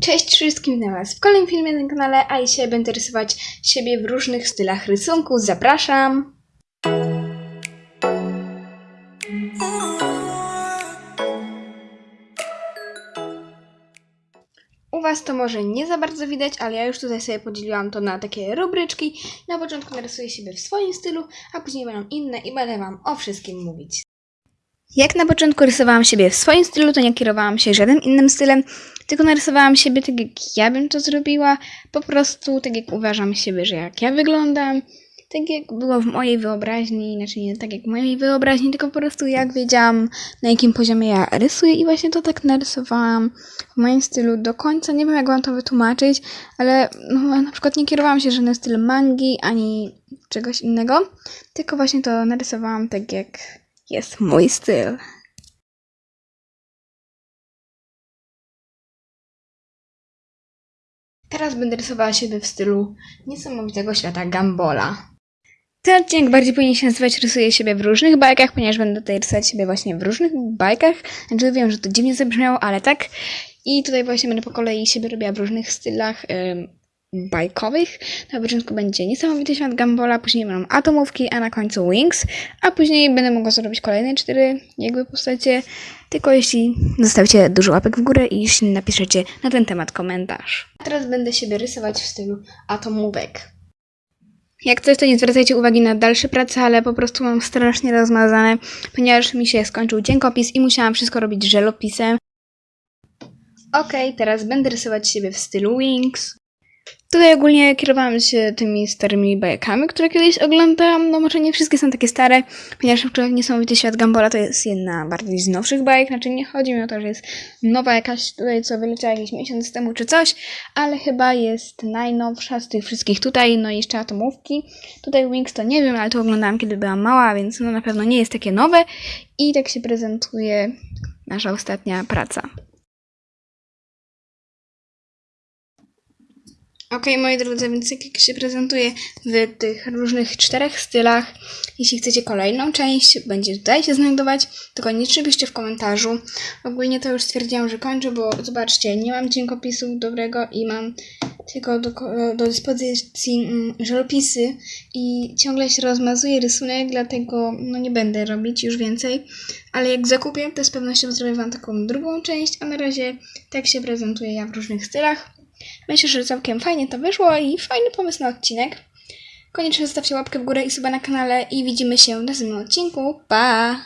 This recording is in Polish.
Cześć wszystkim, witam was w kolejnym filmie na kanale, a dzisiaj będę rysować siebie w różnych stylach rysunku. Zapraszam! U was to może nie za bardzo widać, ale ja już tutaj sobie podzieliłam to na takie rubryczki. Na początku narysuję siebie w swoim stylu, a później będą inne i będę wam o wszystkim mówić. Jak na początku rysowałam siebie w swoim stylu, to nie kierowałam się żadnym innym stylem, tylko narysowałam siebie tak, jak ja bym to zrobiła, po prostu tak, jak uważam siebie, że jak ja wyglądam, tak jak było w mojej wyobraźni, znaczy nie tak jak w mojej wyobraźni, tylko po prostu jak wiedziałam, na jakim poziomie ja rysuję i właśnie to tak narysowałam w moim stylu do końca. Nie wiem, jak wam to wytłumaczyć, ale no, na przykład nie kierowałam się żadnym stylem mangi, ani czegoś innego, tylko właśnie to narysowałam tak, jak jest mój styl. Teraz będę rysowała siebie w stylu niesamowitego świata Gambola. Ten odcinek bardziej powinien się nazywać Rysuję siebie w różnych bajkach, ponieważ będę tutaj rysować siebie właśnie w różnych bajkach. Znaczy wiem, że to dziwnie zabrzmiało, ale tak. I tutaj właśnie będę po kolei siebie robiła w różnych stylach ym, bajkowych. Na początku będzie Niesamowity Świat Gambola, później będą Atomówki, a na końcu Wings. A później będę mogła zrobić kolejne cztery jakby postacie, tylko jeśli zostawicie dużo łapek w górę i jeśli napiszecie na ten temat komentarz. A teraz będę siebie rysować w stylu atomówek. Jak coś, to nie zwracajcie uwagi na dalsze prace, ale po prostu mam strasznie rozmazane, ponieważ mi się skończył dziękopis i musiałam wszystko robić żelopisem. Okej, teraz będę rysować siebie w stylu Wings. Tutaj ogólnie kierowałam się tymi starymi bajkami, które kiedyś oglądałam. No może nie wszystkie są takie stare, ponieważ przykład Niesamowity Świat Gambola to jest jedna bardziej z nowszych bajek. Znaczy nie chodzi mi o to, że jest nowa jakaś tutaj, co wyleciała jakiś miesiąc temu czy coś, ale chyba jest najnowsza z tych wszystkich tutaj, no i jeszcze Atomówki. Tutaj Wings to nie wiem, ale to oglądałam kiedy byłam mała, więc no na pewno nie jest takie nowe. I tak się prezentuje nasza ostatnia praca. Okej, moi drodzy, więc jak się prezentuje w tych różnych czterech stylach. Jeśli chcecie kolejną część, będzie tutaj się znajdować, to koniecznie piszcie w komentarzu. Ogólnie to już stwierdziłam, że kończę, bo zobaczcie, nie mam dziękopisu dobrego i mam tylko do, do dyspozycji mm, i ciągle się rozmazuje rysunek, dlatego no nie będę robić już więcej. Ale jak zakupię, to z pewnością zrobię Wam taką drugą część, a na razie tak się prezentuję ja w różnych stylach. Myślę, że całkiem fajnie to wyszło i fajny pomysł na odcinek. Koniecznie zostawcie łapkę w górę i suba na kanale i widzimy się w następnym odcinku. Pa!